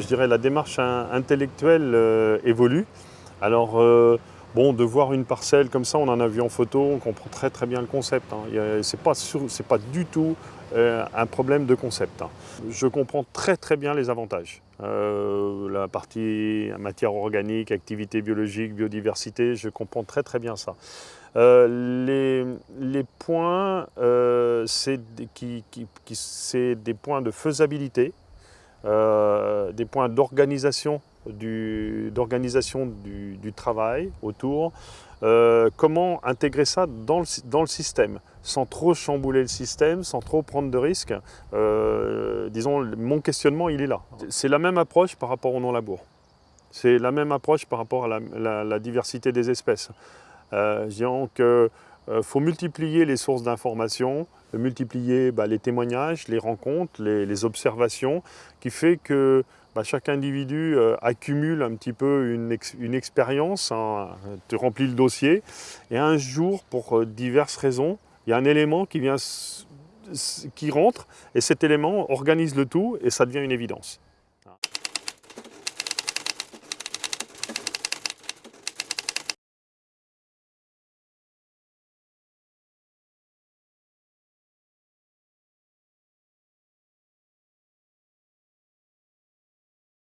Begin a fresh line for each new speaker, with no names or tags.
je dirais, la démarche intellectuelle euh, évolue. Alors, euh, bon, de voir une parcelle comme ça, on en a vu en photo, on comprend très très bien le concept. Hein. Ce n'est pas, du tout euh, un problème de concept. Hein. Je comprends très très bien les avantages. la partie matière organique, activité biologique, biodiversité, je comprends très très bien ça. les, points, c'est des points de faisabilité, euh, des points d'organisation du, du, du, travail autour, euh, comment intégrer ça dans le, dans le, système, sans trop chambouler le système, sans trop prendre de risques. Euh, disons, mon questionnement, il est là. C'est la même approche par rapport au non-labour. C'est la même approche par rapport à la, diversité des espèces. Euh, que il faut multiplier les sources d'informations, multiplier bah, les témoignages, les rencontres, les, observations, qui fait que bah, chaque individu euh, accumule un petit peu une, expérience, hein, tu remplis le dossier, et un jour, pour euh, diverses raisons, il y a un élément qui, vient, qui rentre, et cet élément organise le tout, et ça devient une évidence.